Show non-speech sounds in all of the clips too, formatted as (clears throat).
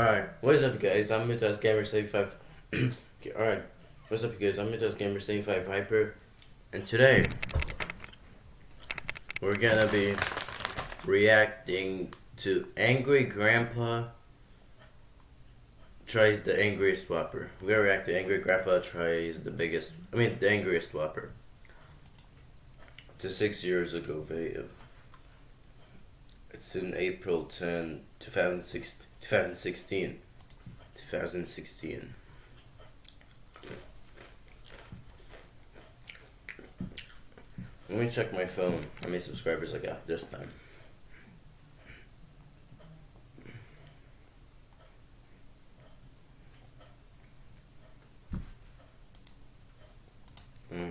(clears throat) Alright, what's up guys? I'm Mythos Gamer 75. Alright, what's up guys? I'm Mythos Gamer 75 Hyper. And today, we're gonna be reacting to Angry Grandpa tries the angriest whopper. We're gonna react to Angry Grandpa tries the biggest, I mean the angriest whopper. To six years ago video. It's in April 10, 2016. 2016. 2016. Let me check my phone. How many subscribers I got this time? Hmm.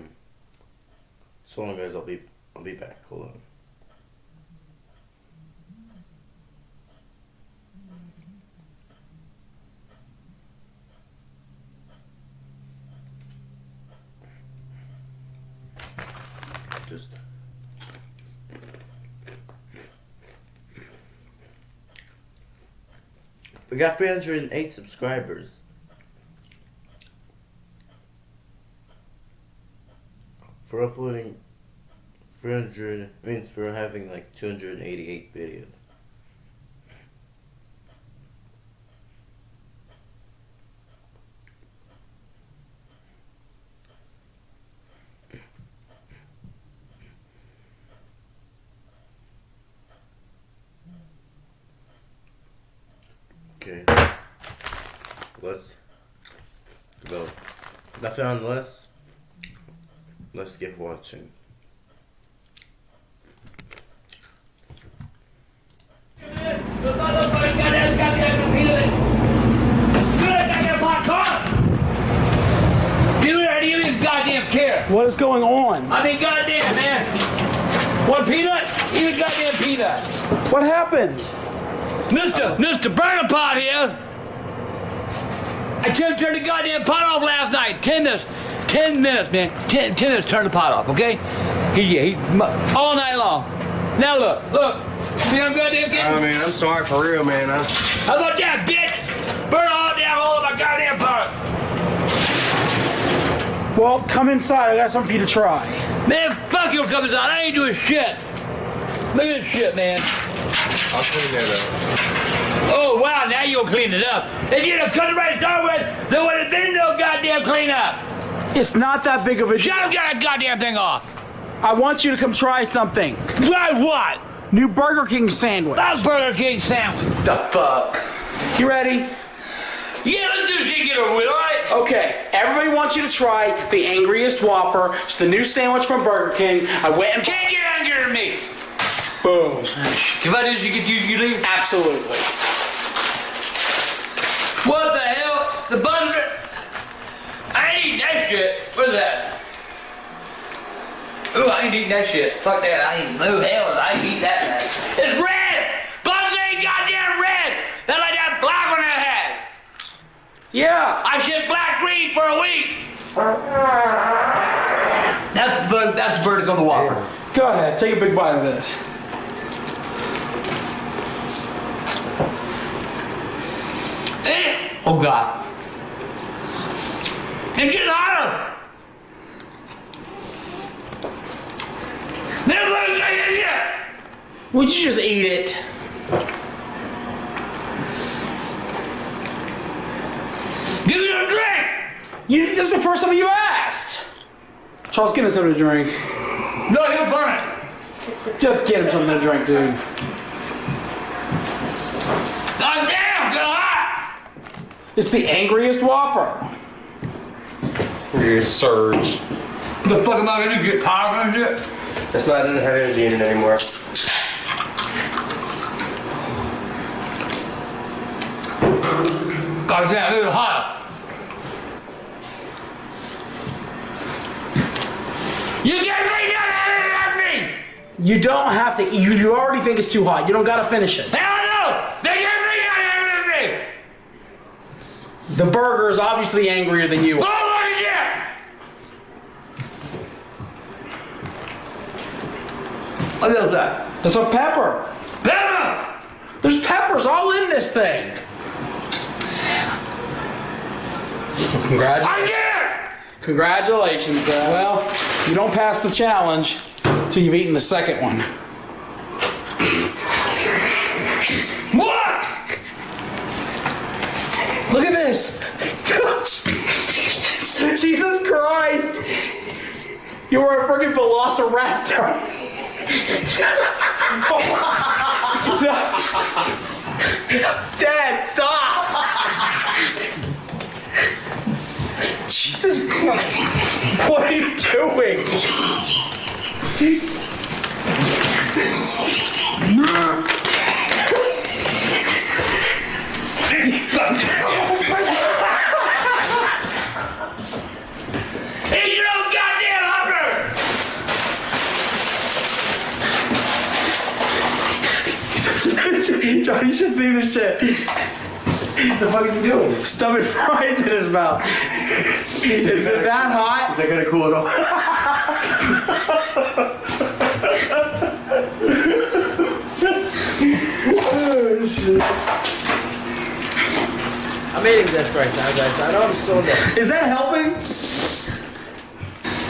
So long guys, I'll be I'll be back. Hold on. just we got 308 subscribers. For uploading 300 I mean for having like 288 videos Okay. Let's go. Nothing unless. Let's get watching. What is going on? I mean, goddamn, man. One peanut? Even goddamn peanut. What happened? Mr. Mr. Burner Pot here. I couldn't turn the goddamn pot off last night. Ten minutes. Ten minutes, man. Ten, ten minutes turn the pot off, okay? He, he, all night long. Now look, look. See I'm goddamn kid? I mean, I'm sorry for real, man. I... How about that, bitch? Burn all damn hole of my goddamn pot. Well, come inside. I got something for you to try. Man, fuck you coming inside. I ain't doing shit. Look at this shit, man. I'll clean that up. Oh, wow, now you'll clean it up. If you'd have cut it right to start with, there would have been no goddamn cleanup. It's not that big of a deal. Shut that goddamn thing off. I want you to come try something. Try what? New Burger King sandwich. That Burger King sandwich. The fuck? You ready? Yeah, let's do this shit get over with, all right? Okay, everybody wants you to try the Angriest Whopper. It's the new sandwich from Burger King. I went and... Can't get angrier than me. Boom. If I did, you get you, you leave? Absolutely. What the hell? The bun... I ain't eating that shit. What's that? Ooh, I ain't eating that shit. Fuck that. I ain't no hell. I ain't eating that. Man. It's red! Buns ain't goddamn red! That's like that black one I had. Yeah. I said black green for a week. That's the bird. That's the bird on the Whopper. Go ahead. Take a big bite of this. Oh God. It's getting hotter. It get yet. Would you just eat it? Give me a drink. You, this is the first time you asked. Charles, get him something to drink. No, he'll burn it. Just get him something to drink, dude. God damn, get hot. It's the angriest Whopper. Here's Surge. The fuck am I gonna do? Get power and shit? That's not, it doesn't have any in it anymore. God damn, it's hot. You can't bring that me! You don't have to eat. You, you already think it's too hot. You don't gotta finish it. Hell no! They can't bring that out of me! The burger is obviously angrier than you. Oh, are. look at that! What is that? That's a pepper. Pepper! There's peppers all in this thing. Congratulations. I Congratulations. Uh, well, you don't pass the challenge until you've eaten the second one. What? Look at this. (laughs) Jesus Christ. You were a freaking velociraptor. (laughs) Dad, stop. Jesus Christ. What are you doing? Hey, you know, goddamn hopper! (laughs) Johnny, you should see this shit. the fuck is he doing? Stomach fries in his mouth. Is it that hot? Is that gonna cool it off? (laughs) Oh, I'm eating this right now, guys. I know I'm so (laughs) dead. Is that helping?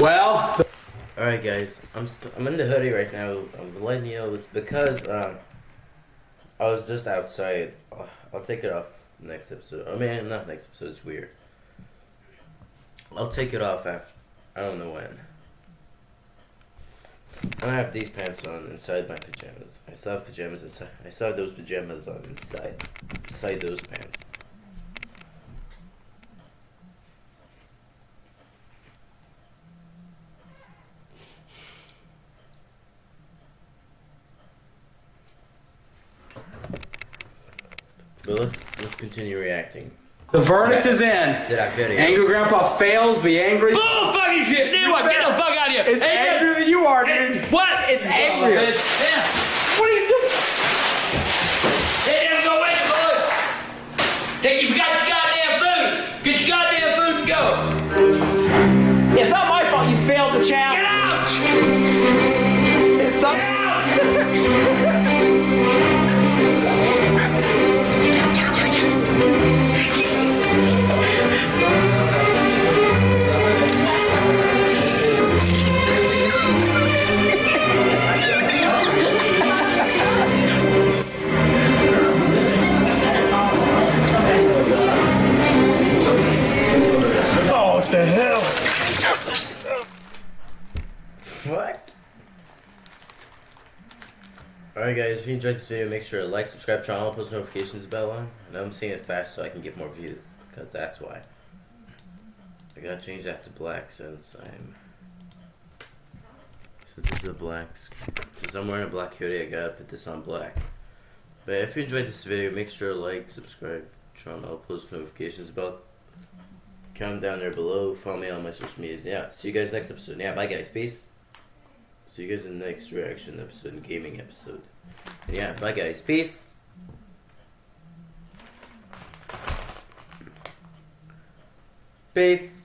Well, All right, guys. I'm st- I'm in the hoodie right now. I'm letting you know it's because um I was just outside. I'll take it off next episode. I mean, not next episode. It's weird. I'll take it off after. I don't know when. And I have these pants on inside my pajamas. I still have pajamas inside. I still have those pajamas on inside. Inside those pants. But let's let's continue reacting the verdict is in. to that video. Angry Grandpa fails the angry. Bull fucking shit! Dude, what? Get the fuck out of here! It's Hey, angrier than you are, dude. What? It's angrier. Yeah. What? Alright guys, if you enjoyed this video, make sure to like, subscribe, channel, post notifications bell on. And I'm saying it fast so I can get more views. Because that's why. I gotta change that to black since I'm... Since this is a black... Since I'm wearing a black hoodie, I gotta put this on black. But if you enjoyed this video, make sure to like, subscribe, channel, post notifications bell. Comment down there below, follow me on my social medias. Yeah, see you guys next episode. Yeah, bye guys, peace. See you guys in the next reaction episode gaming episode. And yeah, bye guys. Peace. Peace.